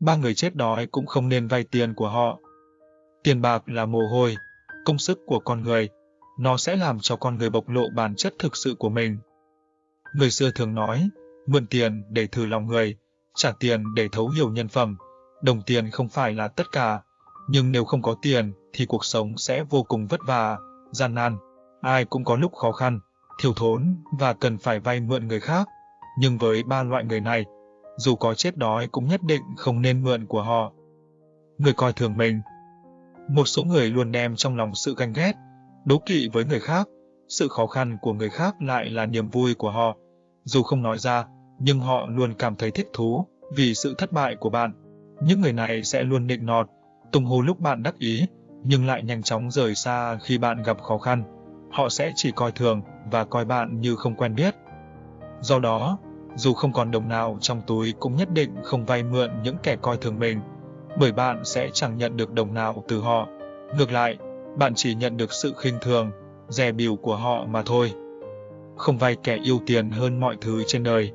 ba người chết đói cũng không nên vay tiền của họ. Tiền bạc là mồ hôi, công sức của con người, nó sẽ làm cho con người bộc lộ bản chất thực sự của mình. Người xưa thường nói, mượn tiền để thử lòng người, trả tiền để thấu hiểu nhân phẩm. Đồng tiền không phải là tất cả, nhưng nếu không có tiền thì cuộc sống sẽ vô cùng vất vả, gian nan. Ai cũng có lúc khó khăn, thiếu thốn và cần phải vay mượn người khác. Nhưng với ba loại người này, dù có chết đói cũng nhất định không nên mượn của họ. Người coi thường mình Một số người luôn đem trong lòng sự ganh ghét, đố kỵ với người khác, sự khó khăn của người khác lại là niềm vui của họ. Dù không nói ra, nhưng họ luôn cảm thấy thích thú vì sự thất bại của bạn. Những người này sẽ luôn nịnh nọt, tung hô lúc bạn đắc ý, nhưng lại nhanh chóng rời xa khi bạn gặp khó khăn. Họ sẽ chỉ coi thường và coi bạn như không quen biết. Do đó, dù không còn đồng nào trong túi cũng nhất định không vay mượn những kẻ coi thường mình, bởi bạn sẽ chẳng nhận được đồng nào từ họ. Ngược lại, bạn chỉ nhận được sự khinh thường, dè bỉu của họ mà thôi. Không vay kẻ yêu tiền hơn mọi thứ trên đời.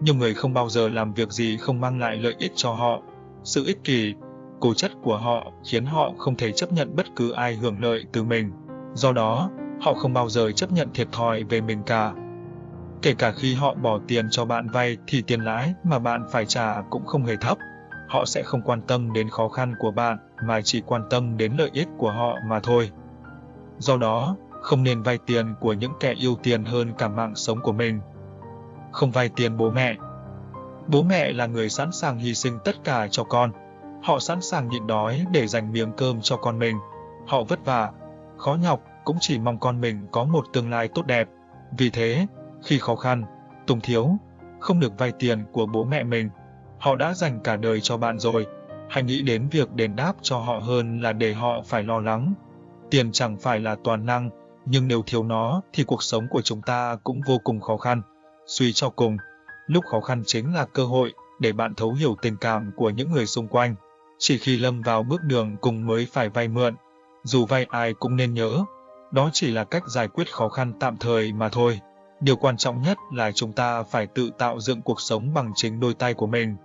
Nhiều người không bao giờ làm việc gì không mang lại lợi ích cho họ. Sự ích kỷ, cố chất của họ khiến họ không thể chấp nhận bất cứ ai hưởng lợi từ mình. Do đó, họ không bao giờ chấp nhận thiệt thòi về mình cả. Kể cả khi họ bỏ tiền cho bạn vay thì tiền lãi mà bạn phải trả cũng không hề thấp. Họ sẽ không quan tâm đến khó khăn của bạn mà chỉ quan tâm đến lợi ích của họ mà thôi. Do đó, không nên vay tiền của những kẻ yêu tiền hơn cả mạng sống của mình. Không vay tiền bố mẹ. Bố mẹ là người sẵn sàng hy sinh tất cả cho con. Họ sẵn sàng nhịn đói để dành miếng cơm cho con mình. Họ vất vả, khó nhọc cũng chỉ mong con mình có một tương lai tốt đẹp. Vì thế, khi khó khăn, tùng thiếu, không được vay tiền của bố mẹ mình, họ đã dành cả đời cho bạn rồi. Hãy nghĩ đến việc đền đáp cho họ hơn là để họ phải lo lắng. Tiền chẳng phải là toàn năng, nhưng nếu thiếu nó thì cuộc sống của chúng ta cũng vô cùng khó khăn. Suy cho cùng, lúc khó khăn chính là cơ hội để bạn thấu hiểu tình cảm của những người xung quanh. Chỉ khi lâm vào bước đường cùng mới phải vay mượn, dù vay ai cũng nên nhớ, đó chỉ là cách giải quyết khó khăn tạm thời mà thôi. Điều quan trọng nhất là chúng ta phải tự tạo dựng cuộc sống bằng chính đôi tay của mình.